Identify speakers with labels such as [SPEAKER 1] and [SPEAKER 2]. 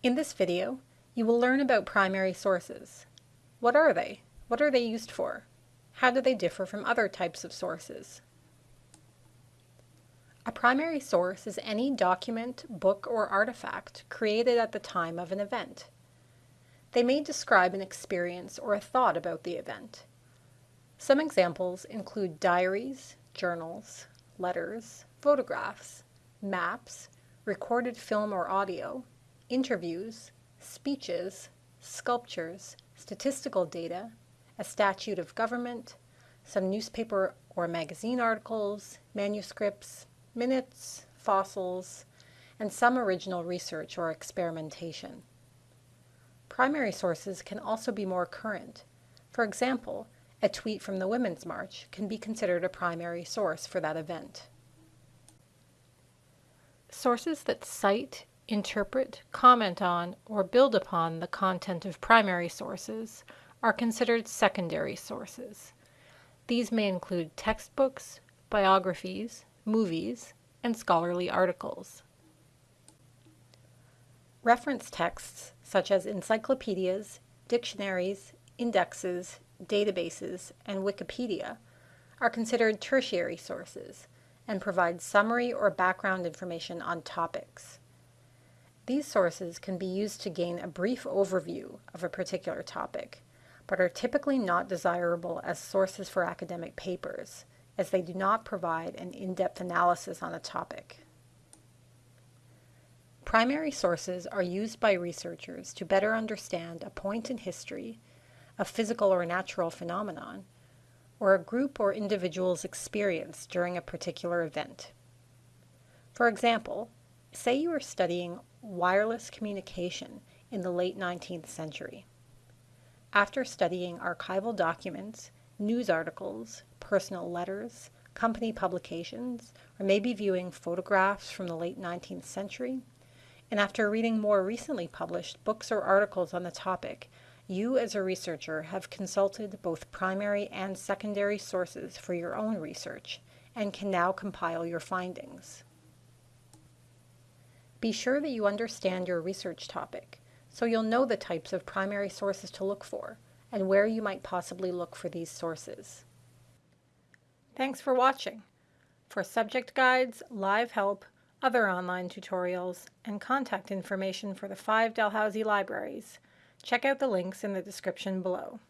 [SPEAKER 1] In this video, you will learn about primary sources. What are they? What are they used for? How do they differ from other types of sources? A primary source is any document, book, or artifact created at the time of an event. They may describe an experience or a thought about the event. Some examples include diaries, journals, letters, photographs, maps, recorded film or audio, interviews, speeches, sculptures, statistical data, a statute of government, some newspaper or magazine articles, manuscripts, minutes, fossils, and some original research or experimentation. Primary sources can also be more current. For example, a tweet from the Women's March can be considered a primary source for that event. Sources that cite, interpret, comment on, or build upon the content of primary sources are considered secondary sources. These may include textbooks, biographies, movies, and scholarly articles. Reference texts such as encyclopedias, dictionaries, indexes, databases, and Wikipedia are considered tertiary sources and provide summary or background information on topics. These sources can be used to gain a brief overview of a particular topic, but are typically not desirable as sources for academic papers, as they do not provide an in-depth analysis on a topic. Primary sources are used by researchers to better understand a point in history, a physical or natural phenomenon, or a group or individual's experience during a particular event. For example, say you are studying wireless communication in the late 19th century. After studying archival documents, news articles, personal letters, company publications, or maybe viewing photographs from the late 19th century, and after reading more recently published books or articles on the topic, you as a researcher have consulted both primary and secondary sources for your own research and can now compile your findings. Be sure that you understand your research topic so you'll know the types of primary sources to look for and where you might possibly look for these sources. Thanks for watching. For subject guides, live help, other online tutorials, and contact information for the five Dalhousie libraries, check out the links in the description below.